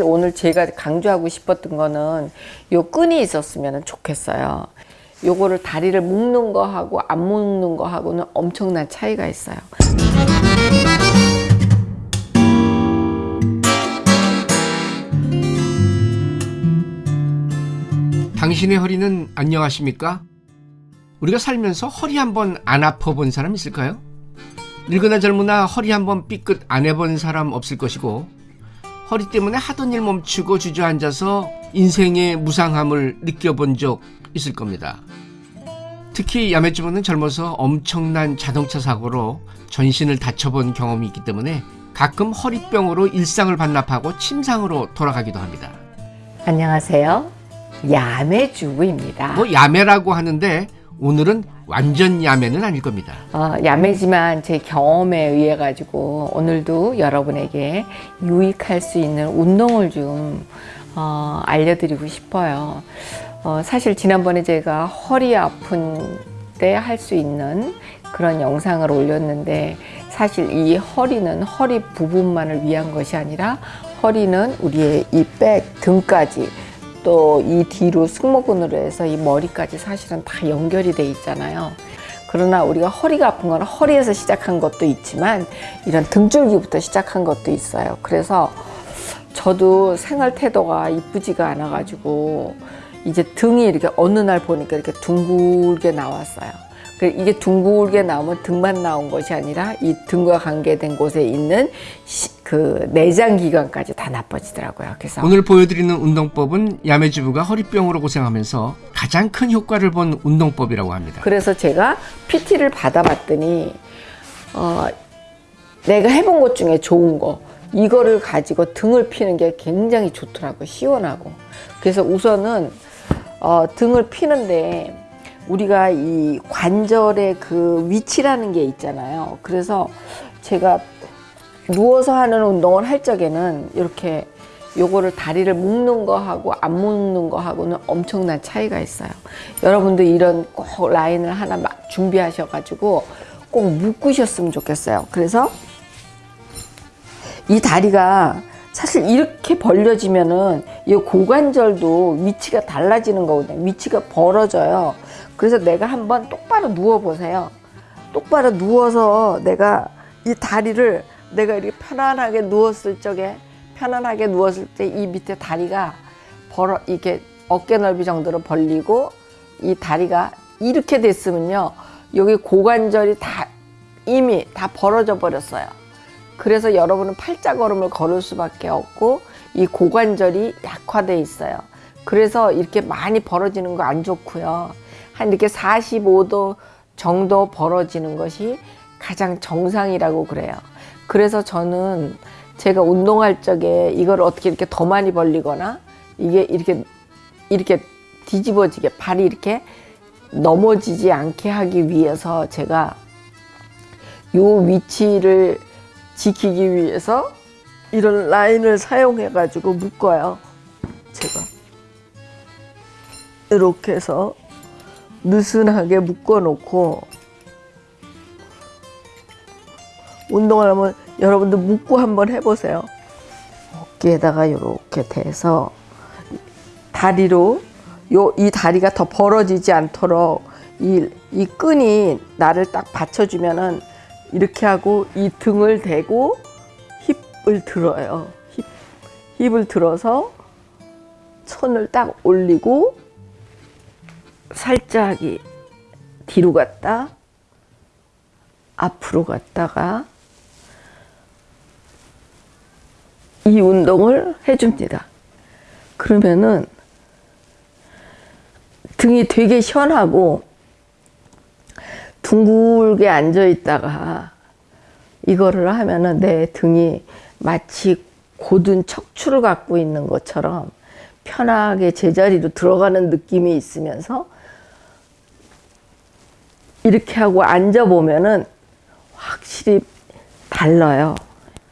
오늘 제가 강조하고 싶었던 거는 요 끈이 있었으면 좋겠어요. 요거를 다리를 묶는 거하고 안 묶는 거하고는 엄청난 차이가 있어요. 당신의 허리는 안녕하십니까? 우리가 살면서 허리 한번 안 아파 본 사람 있을까요? 늙으나 젊으나 허리 한번 삐끗 안 해본 사람 없을 것이고 허리 때문에 하던 일 멈추고 주저앉아서 인생의 무상함을 느껴본 적 있을 겁니다. 특히 야매주부는 젊어서 엄청난 자동차 사고로 전신을 다쳐본 경험이 있기 때문에 가끔 허리병으로 일상을 반납하고 침상으로 돌아가기도 합니다. 안녕하세요. 야매주부입니다. 뭐 야매라고 하는데 오늘은 완전 야매는 아닐 겁니다. 어, 야매지만 제 경험에 의해 가지고 오늘도 여러분에게 유익할 수 있는 운동을 좀 어, 알려드리고 싶어요. 어, 사실 지난번에 제가 허리 아픈 때 할 수 있는 그런 영상을 올렸는데 사실 이 허리는 허리 부분만을 위한 것이 아니라 허리는 우리의 이 백 등까지 또 이 뒤로 승모근으로 해서 이 머리까지 사실은 다 연결이 돼 있잖아요. 그러나 우리가 허리가 아픈 건 허리에서 시작한 것도 있지만 이런 등줄기부터 시작한 것도 있어요. 그래서 저도 생활 태도가 이쁘지가 않아 가지고 이제 등이 이렇게 어느 날 보니까 이렇게 둥글게 나왔어요. 그 이게 둥글게 나오면 등만 나온 것이 아니라 이 등과 관계된 곳에 있는 시- 그 내장 기관까지 다 나빠지더라고요. 그래서 오늘 보여드리는 운동법은 야매주부가 허리병으로 고생하면서 가장 큰 효과를 본 운동법이라고 합니다. 그래서 제가 PT를 받아봤더니 어, 내가 해본 것 중에 좋은 거 이거를 가지고 등을 피는 게 굉장히 좋더라고 요 시원하고 그래서 우선은 어, 등을 피는데 우리가 이 관절의 그 위치라는 게 있잖아요 그래서 제가 누워서 하는 운동을 할 적에는 이렇게 요거를 다리를 묶는 거하고 안 묶는 거하고는 엄청난 차이가 있어요. 여러분도 이런 꼭 라인을 하나 막 준비하셔 가지고 꼭 묶으셨으면 좋겠어요. 그래서 이 다리가 사실 이렇게 벌려지면은 이 고관절도 위치가 달라지는 거거든요. 위치가 벌어져요. 그래서 내가 한번 똑바로 누워 보세요. 똑바로 누워서 내가 이 다리를 내가 이렇게 편안하게 누웠을 적에 편안하게 누웠을 때 이 밑에 다리가 벌어 이렇게 어깨 넓이 정도로 벌리고 이 다리가 이렇게 됐으면요 여기 고관절이 다 이미 다 벌어져 버렸어요. 그래서 여러분은 팔자걸음을 걸을 수밖에 없고 이 고관절이 약화돼 있어요. 그래서 이렇게 많이 벌어지는 거 안 좋고요. 한 이렇게 45도 정도 벌어지는 것이 가장 정상이라고 그래요. 그래서 저는 제가 운동할 적에 이걸 어떻게 이렇게 더 많이 벌리거나 이게 이렇게 이렇게 뒤집어지게 발이 이렇게 넘어지지 않게 하기 위해서 제가 요 위치를 지키기 위해서 이런 라인을 사용해 가지고 묶어요. 제가 이렇게 해서 느슨하게 묶어 놓고 운동을 하면 여러분들 묶고 한번 해보세요. 어깨에다가 이렇게 대서 다리로 요 이 다리가 더 벌어지지 않도록 이, 이 끈이 나를 딱 받쳐주면은 이렇게 하고 이 등을 대고 힙을 들어요. 힙, 힙을 들어서 손을 딱 올리고 살짝 이 뒤로 갔다 앞으로 갔다가 이 운동을 해줍니다. 그러면은 등이 되게 시원하고 둥글게 앉아 있다가 이거를 하면은 내 등이 마치 고든 척추를 갖고 있는 것처럼 편하게 제자리로 들어가는 느낌이 있으면서 이렇게 하고 앉아 보면은 확실히 달라요.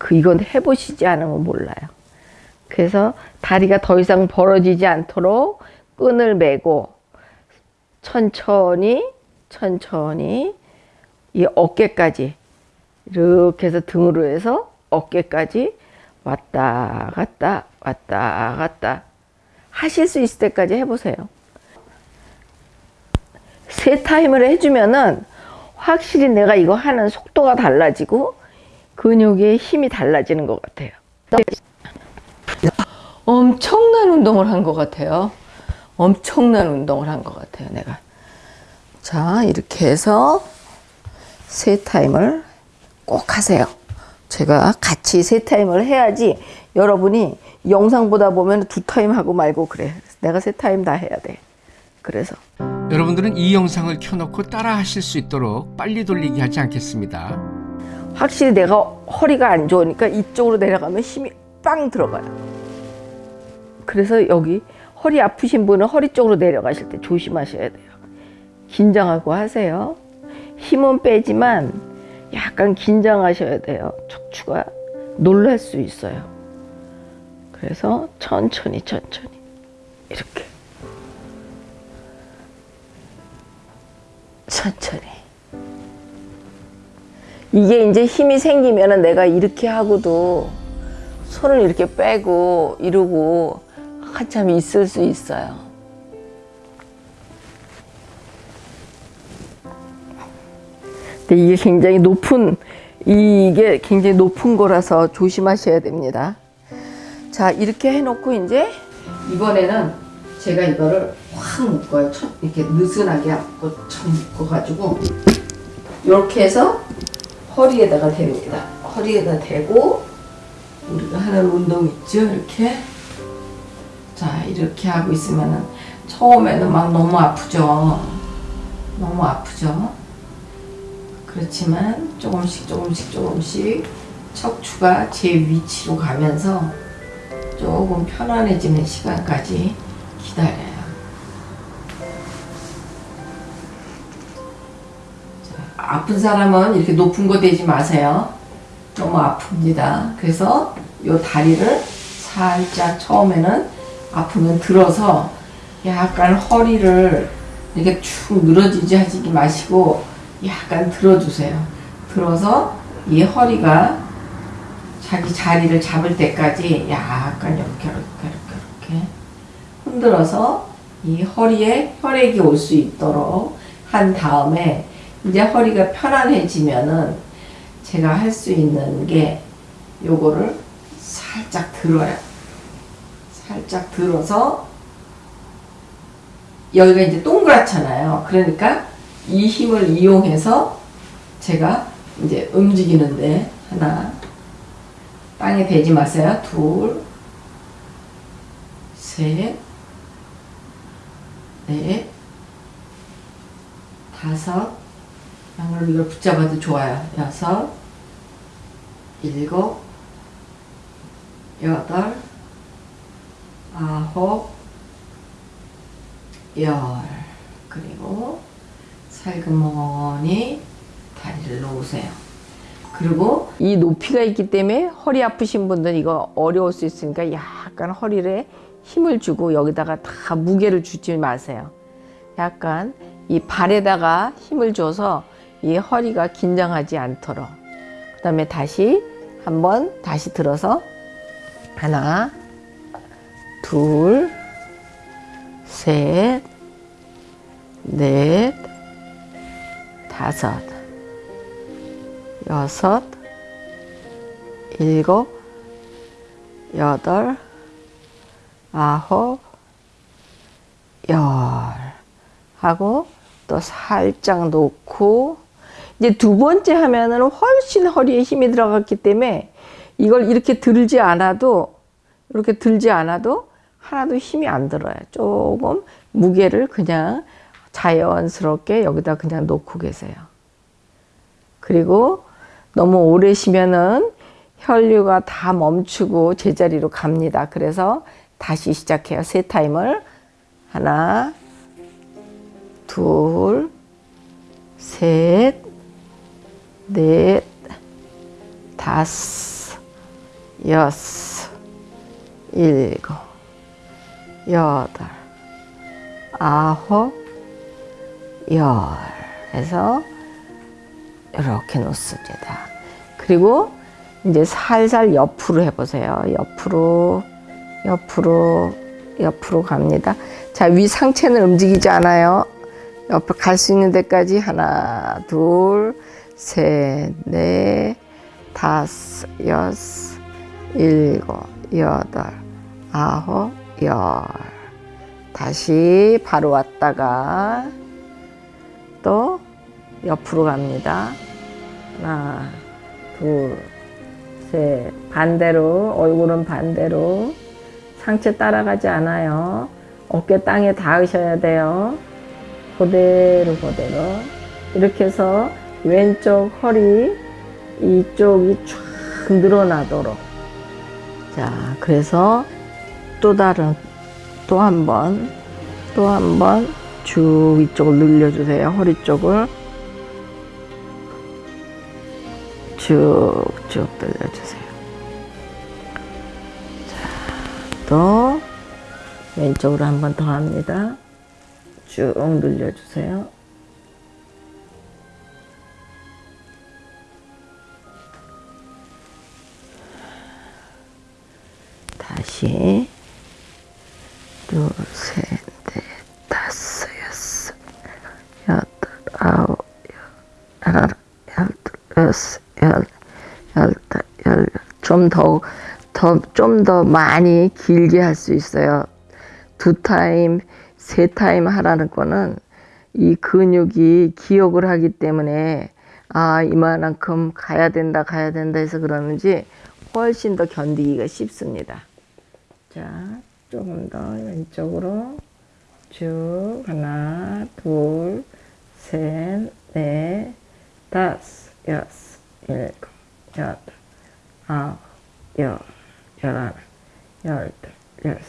그 이건 해보시지 않으면 몰라요. 그래서 다리가 더 이상 벌어지지 않도록 끈을 매고 천천히 천천히 이 어깨까지 이렇게 해서 등으로 해서 어깨까지 왔다 갔다 왔다 갔다 하실 수 있을 때까지 해보세요. 세 타임을 해주면은 확실히 내가 이거 하는 속도가 달라지고 근육의 힘이 달라지는 것 같아요. 엄청난 운동을 한 것 같아요. 엄청난 운동을 한 것 같아요, 내가. 자, 이렇게 해서 세 타임을 꼭 하세요. 제가 같이 세 타임을 해야지 여러분이 영상 보다 보면 두 타임 하고 말고 그래. 내가 세 타임 다 해야 돼. 그래서 여러분들은 이 영상을 켜놓고 따라 하실 수 있도록 빨리 돌리기 하지 않겠습니다. 확실히 내가 허리가 안 좋으니까 이쪽으로 내려가면 힘이 빵 들어가요. 그래서 여기 허리 아프신 분은 허리 쪽으로 내려가실 때 조심하셔야 돼요. 긴장하고 하세요. 힘은 빼지만 약간 긴장하셔야 돼요. 척추가 놀랄 수 있어요. 그래서 천천히 천천히 이렇게 천천히 이게 이제 힘이 생기면은 내가 이렇게 하고도 손을 이렇게 빼고 이러고 한참 있을 수 있어요. 근데 이게 굉장히 높은 이게 굉장히 높은 거라서 조심하셔야 됩니다. 자 이렇게 해놓고 이제 이번에는 제가 이거를 확 묶어요. 첫- 이렇게 느슨하게 묶고 참 묶어가지고 이렇게 해서 허리에다가 대입니다. 허리에다 대고 우리가 하는 운동 있죠, 이렇게. 자 이렇게 하고 있으면은 처음에는 막 너무 아프죠. 너무 아프죠. 그렇지만 조금씩 조금씩 조금씩 척추가 제 위치로 가면서 조금 편안해지는 시간까지 기다려요. 아픈 사람은 이렇게 높은 거 대지 마세요. 너무 아픕니다. 그래서 요 다리를 살짝 처음에는 아프면 들어서 약간 허리를 이렇게 축 늘어지지 하지 마시고 약간 들어주세요. 들어서 이 허리가 자기 자리를 잡을 때까지 약간 이렇게 이렇게 이렇게 이렇게 흔들어서 이 허리에 혈액이 올 수 있도록 한 다음에 이제 허리가 편안해지면은 제가 할 수 있는 게 요거를 살짝 들어요. 살짝 들어서 여기가 이제 동그랗잖아요. 그러니까 이 힘을 이용해서 제가 이제 움직이는데 하나 땅에 대지 마세요. 둘, 셋, 넷, 다섯, 양말로 이걸 붙잡아도 좋아요. 여섯, 일곱, 여덟, 아홉, 열. 그리고 살금머니 다리를 놓으세요. 그리고 이 높이가 있기 때문에 허리 아프신 분들은 이거 어려울 수 있으니까 약간 허리에 힘을 주고 여기다가 다 무게를 주지 마세요. 약간 이 발에다가 힘을 줘서 이 허리가 긴장하지 않도록. 그 다음에 다시 한번 다시 들어서 하나, 둘, 셋, 넷, 다섯, 여섯, 일곱, 여덟, 아홉, 열 하고 또 살짝 놓고 이제 두 번째 하면은 훨씬 허리에 힘이 들어갔기 때문에 이걸 이렇게 들지 않아도 이렇게 들지 않아도 하나도 힘이 안 들어요. 조금 무게를 그냥 자연스럽게 여기다 그냥 놓고 계세요. 그리고 너무 오래 쉬면은 혈류가 다 멈추고 제자리로 갑니다. 그래서 다시 시작해요. 세 타임을 하나, 둘, 셋, 넷, 다섯, 여섯, 일곱, 여덟, 아홉, 열 해서 이렇게 놓습니다. 그리고 이제 살살 옆으로 해보세요. 옆으로, 옆으로, 옆으로 갑니다. 자, 위 상체는 움직이지 않아요. 옆에 갈수 있는 데까지 하나, 둘, 셋, 넷, 다섯, 여섯, 일곱, 여덟, 아홉, 열. 다시 바로 왔다가 또 옆으로 갑니다. 하나, 둘, 셋. 반대로, 얼굴은 반대로. 상체 따라가지 않아요. 어깨 땅에 닿으셔야 돼요. 그대로, 그대로. 이렇게 해서 왼쪽 허리, 이쪽이 쫙 늘어나도록. 자, 그래서 또 다른, 또 한 번, 또 한 번 쭉 이쪽을 늘려주세요. 허리 쪽을. 쭉쭉 늘려주세요. 자, 또 왼쪽으로 한 번 더 합니다. 쭉 늘려주세요. 다시 둘, 셋, 넷, 다섯, 여섯, 여덟, 아홉, 열, 하나, 열둘, 여섯, 열, 열다, 열, 좀 더, 더, 좀 더 많이 길게 할 수 있어요. 두 타임, 세 타임 하라는 거는 이 근육이 기억을 하기 때문에 아, 이만큼 가야 된다, 가야 된다 해서 그러는지 훨씬 더 견디기가 쉽습니다. 자, 조금 더 왼쪽으로 쭉 하나, 둘, 셋, 넷, 다섯, 여섯, 일곱, 여덟, 아홉, 열, 열하나, 열둘, 열셋.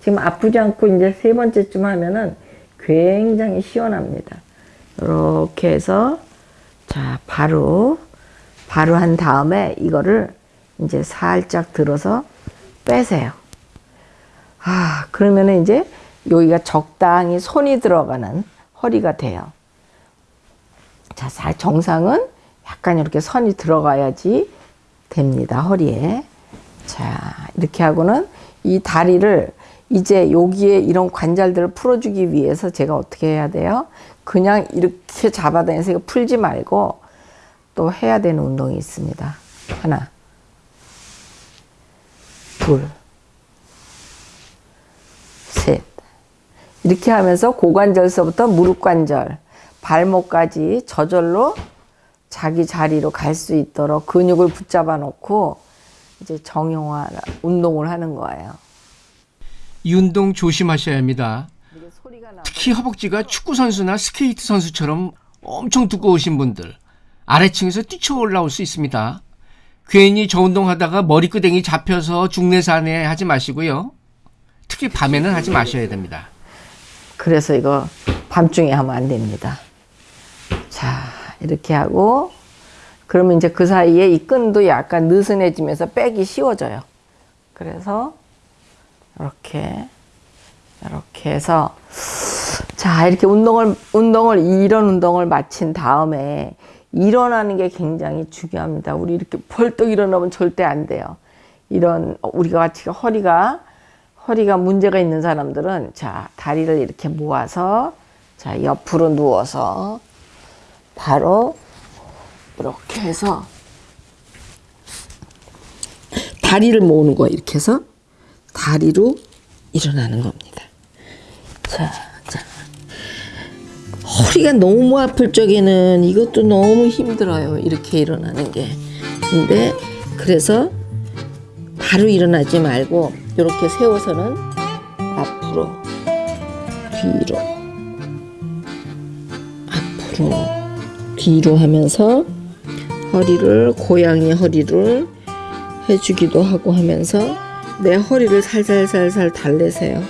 지금 아프지 않고 이제 세 번째쯤 하면은 굉장히 시원합니다. 이렇게 해서 자 바로 바로 한 다음에 이거를 이제 살짝 들어서 빼세요. 아 그러면은 이제 여기가 적당히 손이 들어가는 허리가 돼요. 자, 살- 정상은 약간 이렇게 선이 들어가야지 됩니다. 허리에. 자, 이렇게 하고는 이 다리를 이제 여기에 이런 관절들을 풀어주기 위해서 제가 어떻게 해야 돼요? 그냥 이렇게 잡아다니면서 풀지 말고 또 해야 되는 운동이 있습니다. 하나, 둘, 셋. 이렇게 하면서 고관절서부터 무릎 관절, 발목까지 저절로 자기 자리로 갈 수 있도록 근육을 붙잡아 놓고 이제 정형화 운동을 하는 거예요. 이 운동 조심하셔야 합니다. 특히 허벅지가 축구 선수나 스케이트 선수처럼 엄청 두꺼우신 분들 아래층에서 뛰쳐 올라올 수 있습니다. 괜히 저 운동하다가 머리끄댕이 잡혀서 중내산에 하지 마시고요. 특히 밤에는 하지 마셔야 됩니다. 그래서 이거 밤중에 하면 안 됩니다. 자, 이렇게 하고 그러면 이제 그 사이에 이 끈도 약간 느슨해지면서 빼기 쉬워져요. 그래서 이렇게 이렇게 해서 자, 이렇게 운동을 운동을 이런 운동을 마친 다음에 일어나는 게 굉장히 중요합니다. 우리 이렇게 벌떡 일어나면 절대 안 돼요. 이런 우리가 같이 허리가 허리가 문제가 있는 사람들은 자 다리를 이렇게 모아서 자 옆으로 누워서 바로 이렇게 해서 다리를 모으는 거예요. 이렇게 해서 다리로 일어나는 겁니다. 자, 자. 허리가 너무 아플 적에는 이것도 너무 힘들어요. 이렇게 일어나는 게. 근데 그래서 바로 일어나지 말고 이렇게 세워서는 앞으로 뒤로 앞으로 뒤로 하면서 허리를 고양이 허리를 해주기도 하고 하면서 내 허리를 살살살살 달래세요.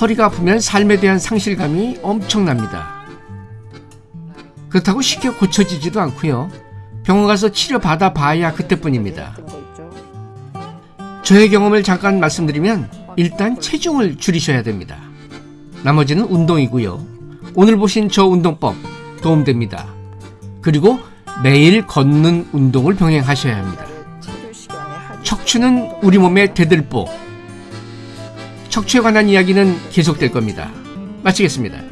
허리가 아프면 삶에 대한 상실감이 엄청납니다. 그렇다고 쉽게 고쳐지지도 않고요. 병원 가서 치료 받아 봐야 그때뿐입니다. 저의 경험을 잠깐 말씀드리면 일단 체중을 줄이셔야 됩니다. 나머지는 운동이고요. 오늘 보신 저 운동법 도움됩니다. 그리고 매일 걷는 운동을 병행하셔야 합니다. 척추는 우리 몸의 대들보. 척추에 관한 이야기는 계속될 겁니다. 마치겠습니다.